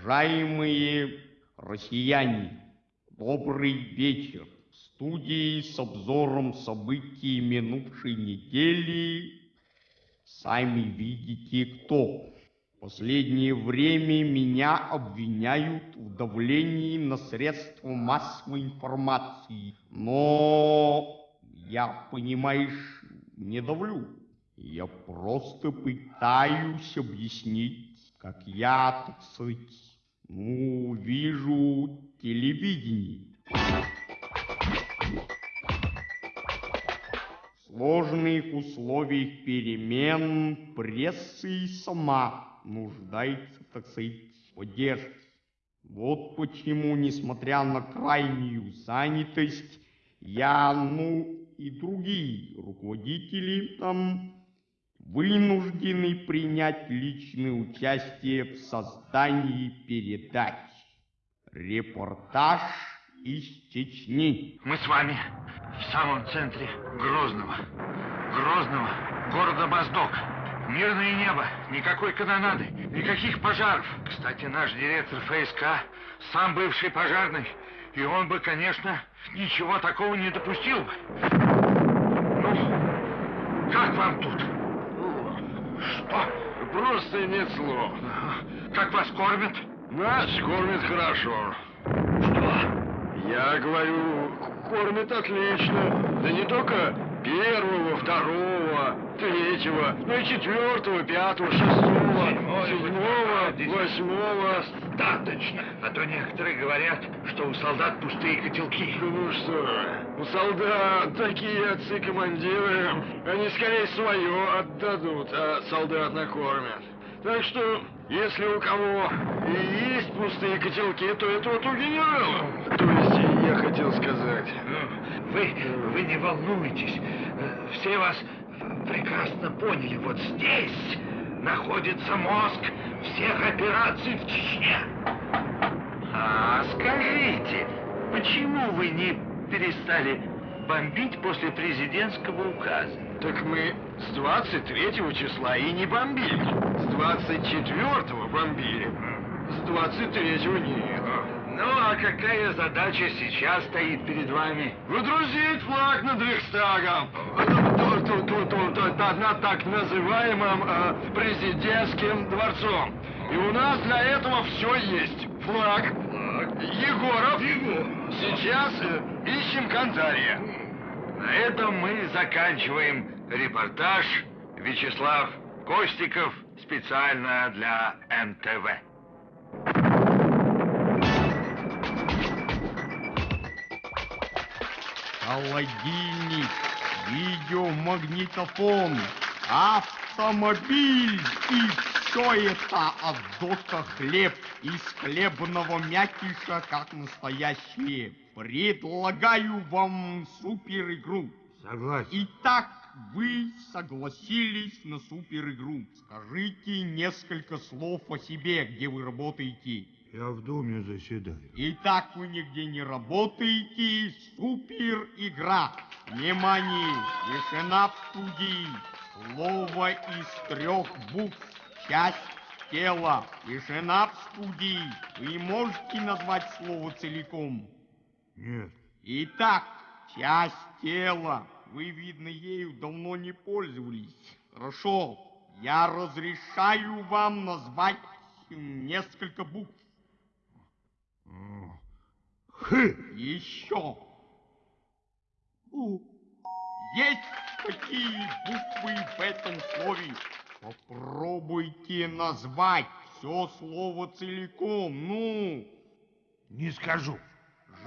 Уважаемые россияне, добрый вечер. В студии с обзором событий минувшей недели сами видите кто. В последнее время меня обвиняют в давлении на средства массовой информации. Но я, понимаешь, не давлю. Я просто пытаюсь объяснить, как я, так сказать, ну, вижу телевидение. В сложных условиях перемен пресса и сама нуждается, так сказать, в поддержке. Вот почему, несмотря на крайнюю занятость, я, ну и другие руководители там вынуждены принять личное участие в создании передач. Репортаж из Чечни. Мы с вами в самом центре Грозного. Грозного города Моздок. Мирное небо, никакой канонады, никаких пожаров. Кстати, наш директор ФСК, сам бывший пожарный, и он бы, конечно, ничего такого не допустил бы. Ну, как вам тут? Что? Просто нет слов. Как вас кормят? Нас кормят хорошо. Что? Я говорю, кормят отлично. Да не только первого, второго, третьего, но и четвертого, пятого, шестого, седьмого, восьмого. Достаточно. А то некоторые говорят, что у солдат пустые котелки. Ну что, у солдат такие отцы-командиры, они скорее свое отдадут, а солдат накормят. Так что, если у кого и есть пустые котелки, то это вот у генерала. То есть, я хотел сказать... Ну, вы, вы не волнуйтесь. Э, Все вас прекрасно поняли. Вот здесь находится мозг всех операций в Чечне. А скажите, почему вы не перестали бомбить после президентского указа? Так мы с 23 числа и не бомбили. С 24 бомбили. С 23 нет. Ну, а какая задача сейчас стоит перед вами? Выдрузить флаг над Рейхстагом. Тут, тут, тут, тут, тут, над так называемым э, президентским дворцом. И у нас для этого все есть. Флаг. Егоров. Сейчас э, ищем Кантария. На этом мы заканчиваем репортаж. Вячеслав Костиков специально для НТВ. Холодильник, видеомагнитофон, автомобиль и все это от дока хлеб из хлебного мякиша, как настоящее. Предлагаю вам супер игру. Согласен. Итак, вы согласились на супер игру. Скажите несколько слов о себе, где вы работаете. Я в доме заседаю. Итак, вы нигде не работаете. Супер игра. Внимание! Тишина в студии. Слово из трех букв. Часть тела. Тишина в студии. Вы можете назвать слово целиком? Нет. Итак, часть тела. Вы, видно, ею давно не пользовались. Хорошо. Я разрешаю вам назвать несколько букв. Х. Еще. У. Есть такие буквы в этом слове. Попробуйте назвать все слово целиком. Ну, Не скажу.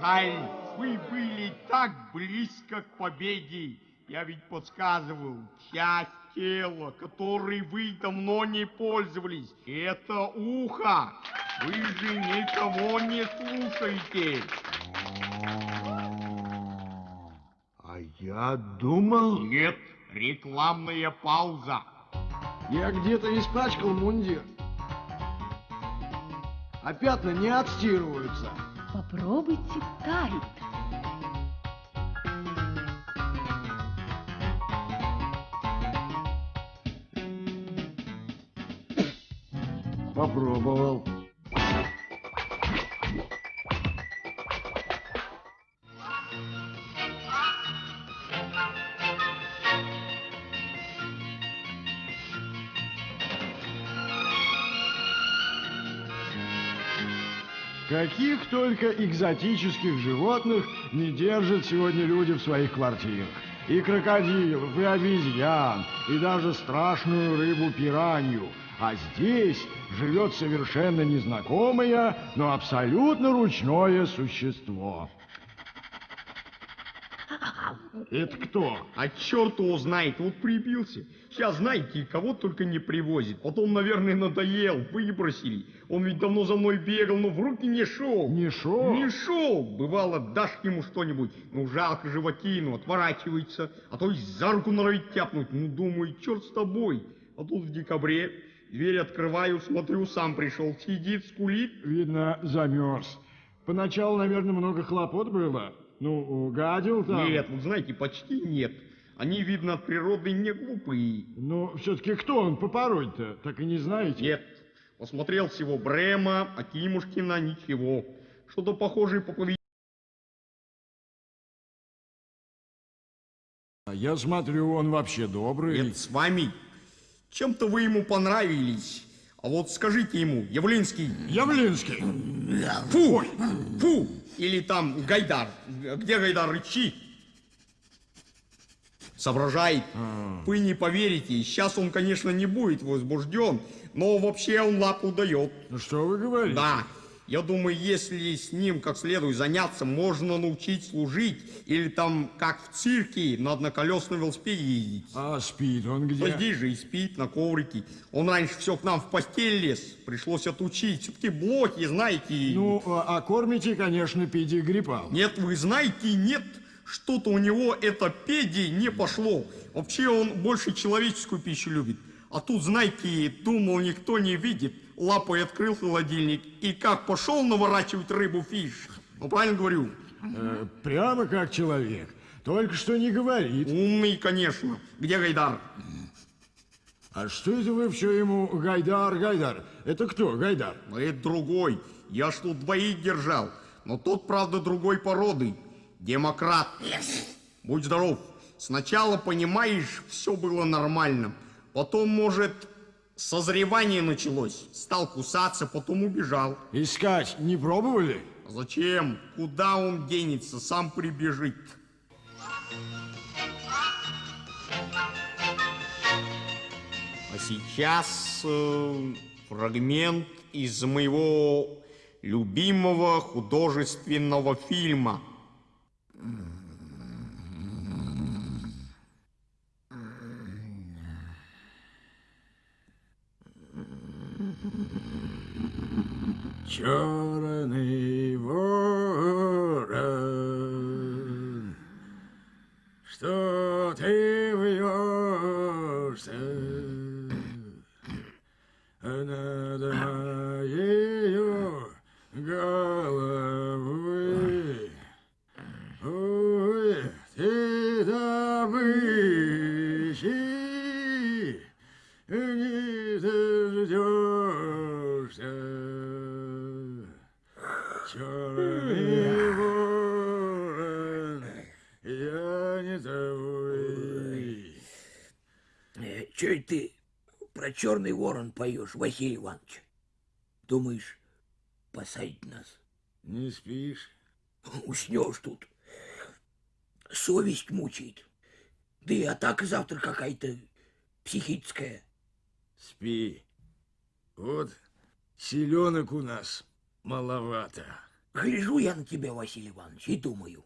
Жаль, вы были так близко к победе. Я ведь подсказывал, часть тела, которой вы давно не пользовались, это ухо. Вы же никого не слушаете. А я думал... Нет, рекламная пауза. Я где-то испачкал мундир. А пятна не отстирываются. Попробуйте тайт. Попробовал. Каких только экзотических животных не держат сегодня люди в своих квартирах. И крокодилов, и обезьян, и даже страшную рыбу пиранью. А здесь живет совершенно незнакомое, но абсолютно ручное существо. Это кто? А черт его знает, вот прибился. Сейчас, знаете, кого только не привозит. Потом, наверное, надоел, выбросили. Он ведь давно за мной бегал, но в руки не шел. Не шел? Не шел. Бывало, дашь ему что-нибудь, ну, жалко животину, отворачивается, а то и за руку норовит тяпнуть. Ну, думаю, черт с тобой. А тут в декабре дверь открываю, смотрю, сам пришел, сидит, скулит. Видно, замерз. Поначалу, наверное, много хлопот было. Ну, гадил там. Нет, вот знаете, почти нет. Они, видно, от природы не глупые. Но все-таки кто он по породе-то? Так и не знаете? Нет. Посмотрел всего Брема, Акимушкина, ничего. Что-то похожее по поведению. Я смотрю, он вообще добрый. Нет, с вами. Чем-то вы ему понравились. А вот скажите ему, Явлинский, Явлинский. фу, фу, или там Гайдар. Где Гайдар рычит? Соображает. Вы не поверите, сейчас он, конечно, не будет возбужден, но вообще он лапу дает. Ну что вы говорите? Да, я думаю, если с ним как следует заняться, можно научить служить, или там, как в цирке, на одноколесном велосипеде ездить. А спит он где? Здесь же и спит на коврике. Он раньше все к нам в постель лез, пришлось отучить. Все-таки блоки, знаете. Ну, а, а кормите, конечно, педигриппал. Нет, вы знаете, нет. Что-то у него это педи не пошло. Вообще он больше человеческую пищу любит. А тут, знаете, думал, никто не видит. Лапой открыл холодильник и как пошел наворачивать рыбу фиш. Ну, правильно говорю? Э, прямо как человек. Только что не говорит. Умный, конечно. Где Гайдар? А что это вы все ему Гайдар, Гайдар? Это кто, Гайдар? Ну, это другой. Я ж тут двоих держал. Но тот, правда, другой породы. Демократ. Будь здоров. Сначала, понимаешь, все было нормально. Потом, может, созревание началось. Стал кусаться, потом убежал. Искать не пробовали? Зачем? Куда он денется? Сам прибежит. А сейчас э, фрагмент из моего любимого художественного фильма. Черный Че это ты про черный ворон поешь, Василий Иванович? Думаешь, посадить нас? Не спишь? Уснешь тут. Совесть мучает. Да и атака завтра какая-то психическая. Спи. Вот селенок у нас маловато. Гляжу я на тебя, Василий Иванович, и думаю,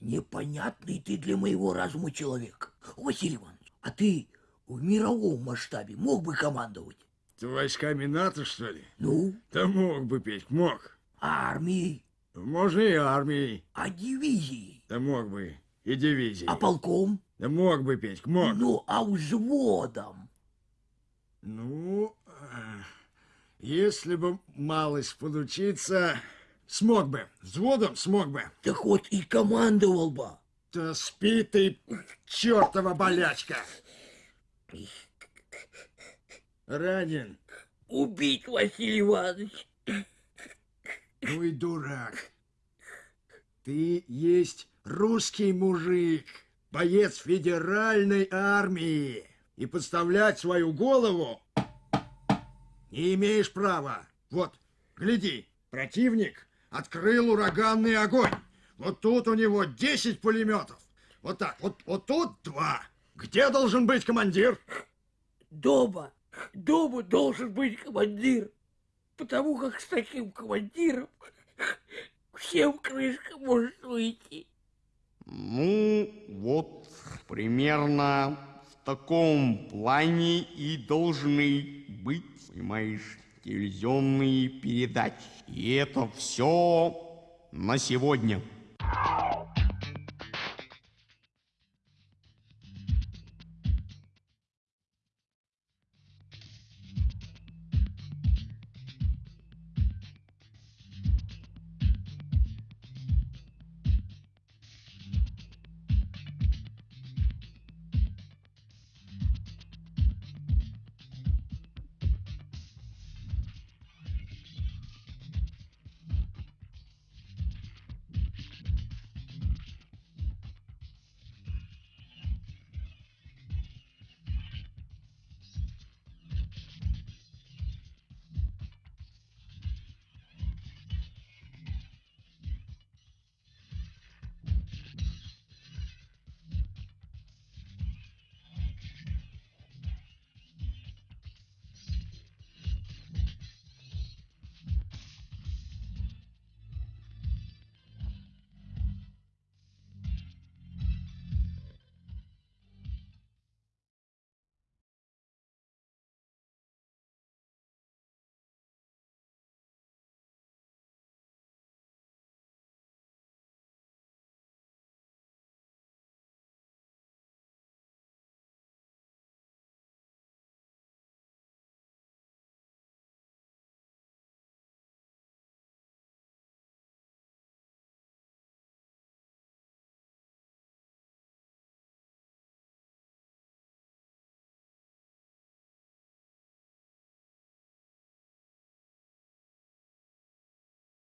непонятный ты для моего разума человек. Василий Иванович, а ты в мировом масштабе мог бы командовать? Ты войсками НАТО, что ли? Ну, Да мог бы петь, мог. а армией, Можно и армией. а дивизией, Да мог бы. И дивизией. а полком, Да мог бы петь, мог. ну, а взводом. Ну, э, если бы малость подучиться, смог бы. Взводом смог бы. Так вот и командовал бы. Да спи ты, чертова болячка. Ранен. Убить, Василий Иванович. Ну и дурак. Ты есть русский мужик, боец федеральной армии. И подставлять свою голову не имеешь права. Вот, гляди, Противник открыл ураганный огонь. Вот тут у него 10 пулеметов. Вот так, вот, вот тут два. Где должен быть командир? Дома, дома должен быть командир. Потому как с таким командиром всем крышка может выйти. Ну, вот примерно в таком плане и должны быть, понимаешь, телевизионные передачи. И это все на сегодня. Ow.